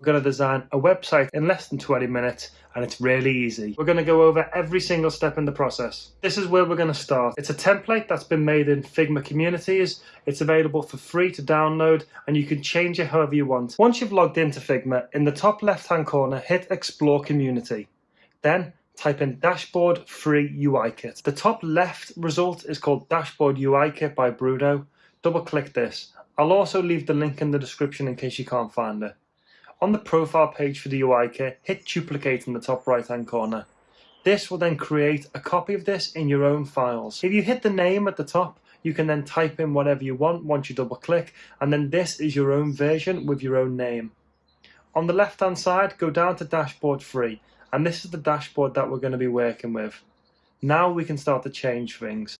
We're going to design a website in less than 20 minutes and it's really easy. We're going to go over every single step in the process. This is where we're going to start. It's a template that's been made in Figma communities. It's available for free to download and you can change it however you want. Once you've logged into Figma, in the top left hand corner hit explore community. Then type in dashboard free UI kit. The top left result is called dashboard UI kit by Bruno. Double click this. I'll also leave the link in the description in case you can't find it. On the profile page for the UI kit, hit duplicate in the top right hand corner. This will then create a copy of this in your own files. If you hit the name at the top, you can then type in whatever you want once you double click, and then this is your own version with your own name. On the left hand side, go down to dashboard free, and this is the dashboard that we're going to be working with. Now we can start to change things.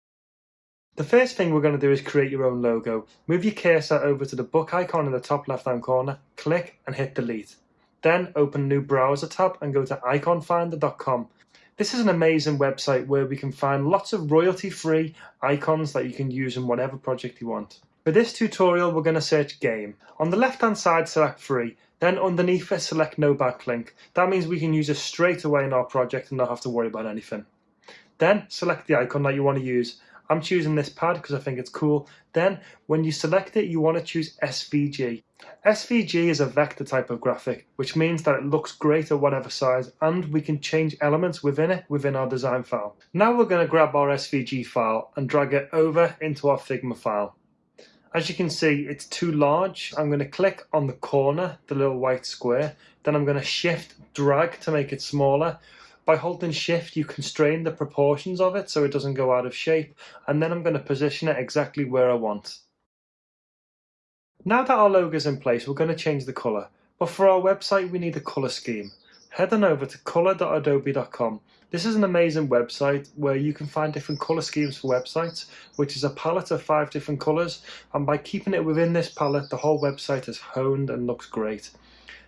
The first thing we're going to do is create your own logo. Move your cursor over to the book icon in the top left hand corner, click and hit delete. Then open new browser tab and go to iconfinder.com. This is an amazing website where we can find lots of royalty free icons that you can use in whatever project you want. For this tutorial we're going to search game. On the left hand side select free, then underneath it select no backlink. That means we can use it straight away in our project and not have to worry about anything. Then select the icon that you want to use I'm choosing this pad because I think it's cool. Then when you select it, you want to choose SVG. SVG is a vector type of graphic, which means that it looks great at whatever size and we can change elements within it within our design file. Now we're going to grab our SVG file and drag it over into our Figma file. As you can see, it's too large. I'm going to click on the corner, the little white square. Then I'm going to shift drag to make it smaller. By holding shift, you constrain the proportions of it so it doesn't go out of shape. And then I'm going to position it exactly where I want. Now that our logo is in place, we're going to change the color. But for our website, we need a color scheme. Head on over to color.adobe.com. This is an amazing website where you can find different color schemes for websites, which is a palette of five different colors. And by keeping it within this palette, the whole website is honed and looks great.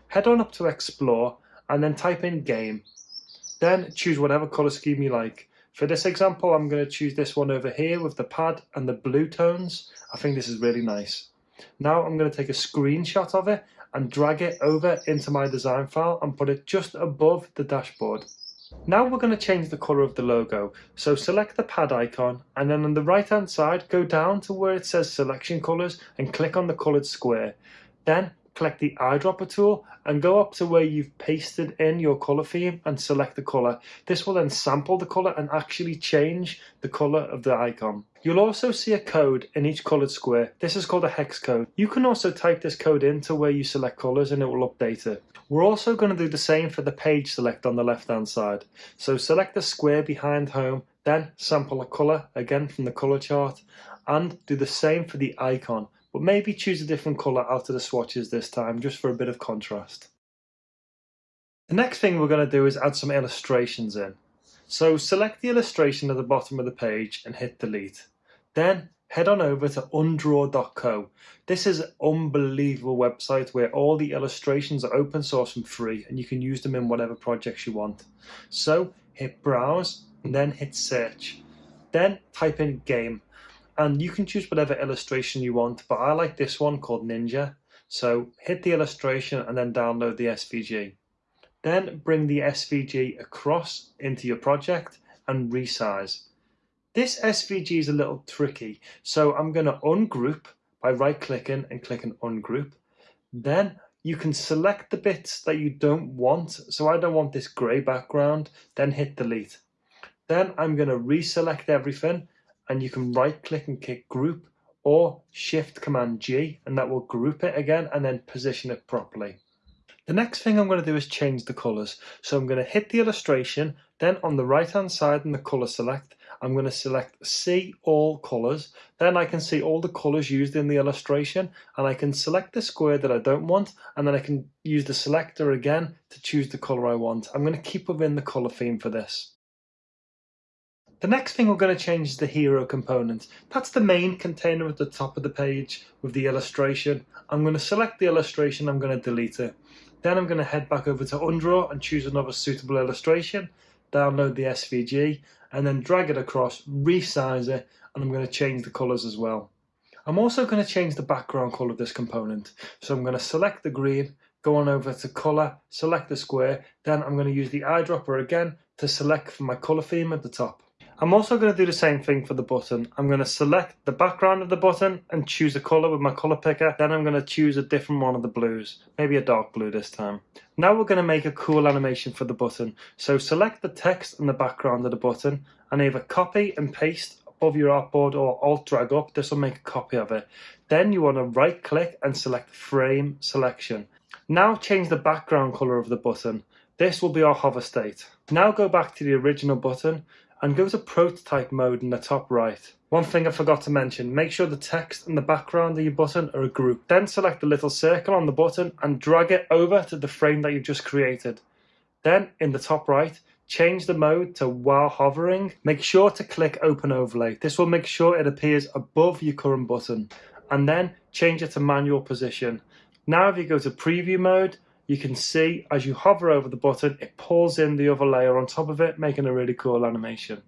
Head on up to explore and then type in game. Then choose whatever color scheme you like. For this example, I'm going to choose this one over here with the pad and the blue tones. I think this is really nice. Now I'm going to take a screenshot of it and drag it over into my design file and put it just above the dashboard. Now we're going to change the colour of the logo. So select the pad icon and then on the right hand side go down to where it says selection colours and click on the coloured square. Then Click the eyedropper tool and go up to where you've pasted in your color theme and select the color. This will then sample the color and actually change the color of the icon. You'll also see a code in each colored square. This is called a hex code. You can also type this code into where you select colors and it will update it. We're also going to do the same for the page select on the left hand side. So select the square behind home, then sample a color again from the color chart and do the same for the icon but maybe choose a different colour out of the swatches this time just for a bit of contrast. The next thing we're going to do is add some illustrations in. So select the illustration at the bottom of the page and hit delete. Then head on over to undraw.co. This is an unbelievable website where all the illustrations are open source and free and you can use them in whatever projects you want. So hit browse and then hit search. Then type in game and you can choose whatever illustration you want but I like this one called Ninja. So hit the illustration and then download the SVG then bring the SVG across into your project and resize. This SVG is a little tricky so I'm going to ungroup by right clicking and clicking ungroup. Then you can select the bits that you don't want so I don't want this grey background then hit delete. Then I'm going to reselect everything and you can right click and click group or shift command G and that will group it again and then position it properly. The next thing I'm going to do is change the colors. So I'm going to hit the illustration, then on the right hand side in the color select, I'm going to select see all colors. Then I can see all the colors used in the illustration and I can select the square that I don't want and then I can use the selector again to choose the color I want. I'm going to keep within the color theme for this. The next thing we're going to change is the hero component. That's the main container at the top of the page with the illustration. I'm going to select the illustration, I'm going to delete it. Then I'm going to head back over to Undraw and choose another suitable illustration, download the SVG, and then drag it across, resize it, and I'm going to change the colors as well. I'm also going to change the background color of this component. So I'm going to select the green, go on over to color, select the square, then I'm going to use the eyedropper again to select for my color theme at the top. I'm also going to do the same thing for the button. I'm going to select the background of the button and choose a color with my color picker. Then I'm going to choose a different one of the blues, maybe a dark blue this time. Now we're going to make a cool animation for the button. So select the text and the background of the button and either copy and paste above your artboard or alt drag up. This will make a copy of it. Then you want to right click and select frame selection. Now change the background color of the button. This will be our hover state. Now go back to the original button and go to prototype mode in the top right. One thing I forgot to mention, make sure the text and the background of your button are a group. Then select the little circle on the button and drag it over to the frame that you've just created. Then in the top right, change the mode to while hovering. Make sure to click open overlay. This will make sure it appears above your current button. And then change it to manual position. Now if you go to preview mode, you can see as you hover over the button, it pulls in the other layer on top of it, making a really cool animation.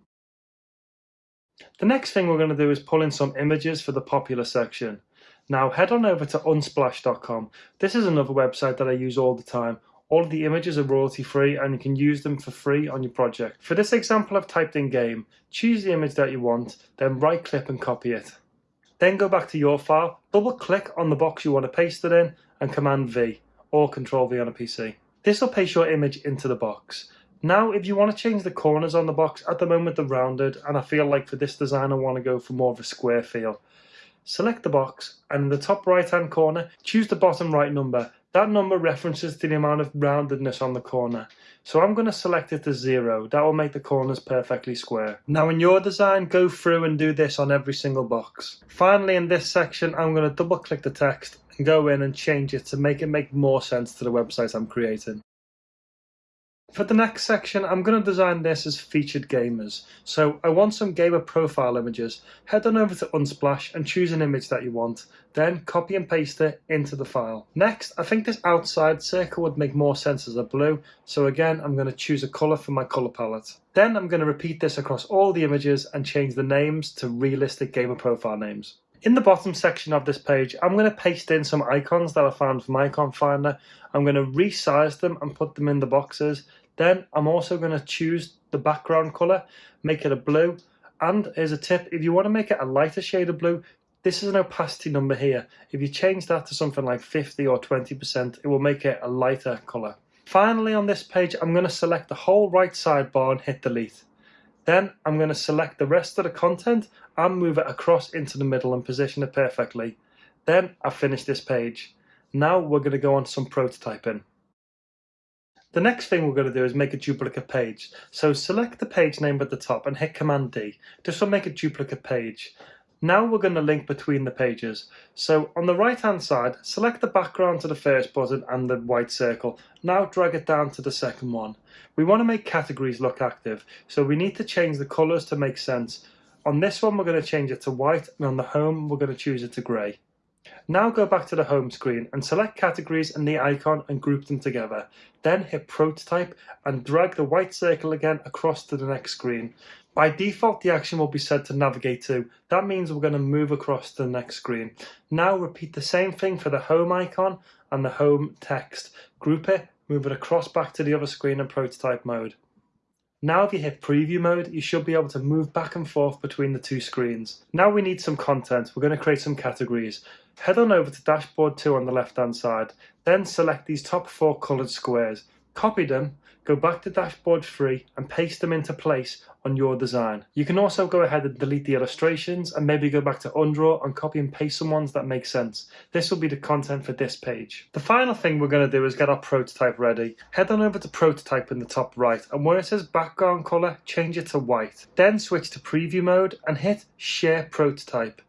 The next thing we're going to do is pull in some images for the popular section. Now head on over to unsplash.com. This is another website that I use all the time. All of the images are royalty free and you can use them for free on your project. For this example I've typed in game, choose the image that you want, then right click and copy it. Then go back to your file, double click on the box you want to paste it in and command V or Control V on a PC. This will paste your image into the box. Now, if you want to change the corners on the box, at the moment they're rounded, and I feel like for this design I want to go for more of a square feel. Select the box, and in the top right hand corner, choose the bottom right number. That number references to the amount of roundedness on the corner. So I'm going to select it to zero. That will make the corners perfectly square. Now in your design, go through and do this on every single box. Finally, in this section, I'm going to double click the text go in and change it to make it make more sense to the website I'm creating. For the next section, I'm going to design this as featured gamers. So I want some gamer profile images. Head on over to Unsplash and choose an image that you want. Then copy and paste it into the file. Next, I think this outside circle would make more sense as a blue. So again, I'm going to choose a color for my color palette. Then I'm going to repeat this across all the images and change the names to realistic gamer profile names. In the bottom section of this page, I'm going to paste in some icons that I found from Icon Finder. I'm going to resize them and put them in the boxes. Then I'm also going to choose the background color, make it a blue. And here's a tip, if you want to make it a lighter shade of blue, this is an opacity number here. If you change that to something like 50 or 20%, it will make it a lighter color. Finally on this page, I'm going to select the whole right sidebar and hit delete. Then I'm going to select the rest of the content and move it across into the middle and position it perfectly. Then I've finished this page. Now we're going to go on some prototyping. The next thing we're going to do is make a duplicate page. So select the page name at the top and hit Command D. This will make a duplicate page. Now we're going to link between the pages. So on the right hand side, select the background to the first button and the white circle. Now drag it down to the second one. We want to make categories look active, so we need to change the colours to make sense. On this one we're going to change it to white and on the home we're going to choose it to grey. Now go back to the home screen and select categories and the icon and group them together. Then hit prototype and drag the white circle again across to the next screen. By default, the action will be set to navigate to. That means we're going to move across to the next screen. Now repeat the same thing for the home icon and the home text. Group it, move it across back to the other screen in prototype mode. Now if you hit preview mode, you should be able to move back and forth between the two screens. Now we need some content. We're going to create some categories. Head on over to dashboard 2 on the left hand side. Then select these top four coloured squares. Copy them go back to dashboard 3 and paste them into place on your design. You can also go ahead and delete the illustrations and maybe go back to Undraw and copy and paste some ones that make sense. This will be the content for this page. The final thing we're going to do is get our prototype ready. Head on over to prototype in the top right and where it says background color, change it to white. Then switch to preview mode and hit share prototype.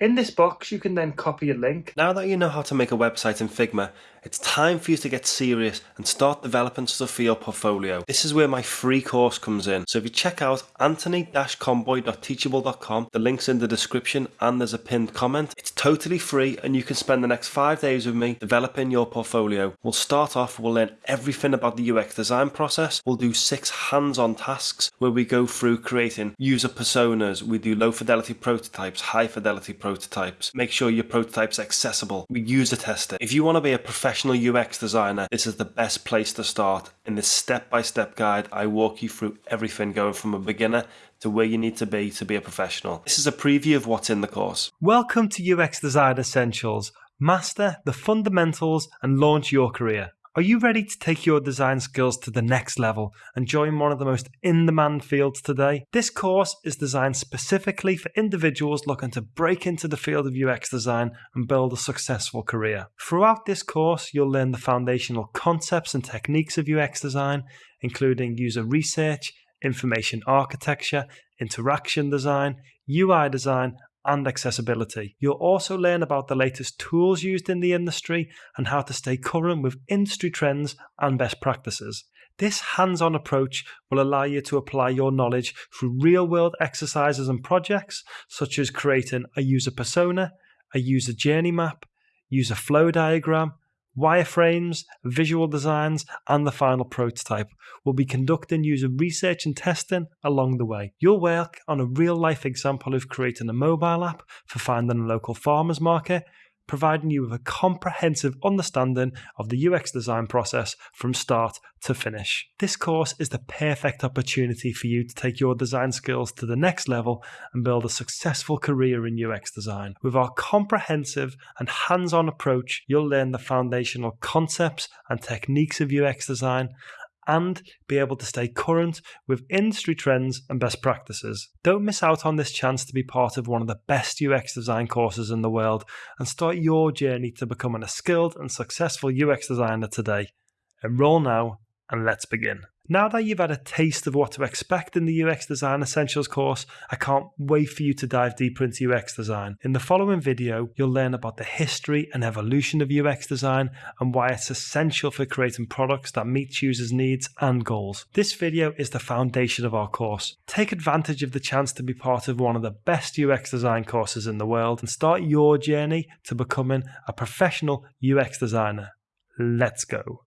In this box, you can then copy a link. Now that you know how to make a website in Figma, it's time for you to get serious and start developing stuff for your portfolio. This is where my free course comes in. So if you check out anthony-comboy.teachable.com, the link's in the description and there's a pinned comment. It's totally free and you can spend the next five days with me developing your portfolio. We'll start off, we'll learn everything about the UX design process. We'll do six hands-on tasks where we go through creating user personas. We do low fidelity prototypes, high fidelity prototypes. Make sure your prototype's accessible. We user test it. If you want to be a professional professional UX designer, this is the best place to start. In this step by step guide, I walk you through everything going from a beginner to where you need to be to be a professional. This is a preview of what's in the course. Welcome to UX Design Essentials. Master the fundamentals and launch your career. Are you ready to take your design skills to the next level and join one of the most in demand fields today? This course is designed specifically for individuals looking to break into the field of UX design and build a successful career. Throughout this course, you'll learn the foundational concepts and techniques of UX design, including user research, information architecture, interaction design, UI design, and accessibility. You'll also learn about the latest tools used in the industry and how to stay current with industry trends and best practices. This hands on approach will allow you to apply your knowledge through real world exercises and projects, such as creating a user persona, a user journey map, user flow diagram, wireframes, visual designs, and the final prototype. We'll be conducting user research and testing along the way. You'll work on a real life example of creating a mobile app for finding a local farmers market, providing you with a comprehensive understanding of the UX design process from start to finish. This course is the perfect opportunity for you to take your design skills to the next level and build a successful career in UX design. With our comprehensive and hands on approach, you'll learn the foundational concepts and techniques of UX design and be able to stay current with industry trends and best practices. Don't miss out on this chance to be part of one of the best UX design courses in the world and start your journey to becoming a skilled and successful UX designer today. Enroll now and let's begin. Now that you've had a taste of what to expect in the UX Design Essentials course, I can't wait for you to dive deeper into UX design. In the following video, you'll learn about the history and evolution of UX design and why it's essential for creating products that meet users' needs and goals. This video is the foundation of our course. Take advantage of the chance to be part of one of the best UX design courses in the world and start your journey to becoming a professional UX designer. Let's go.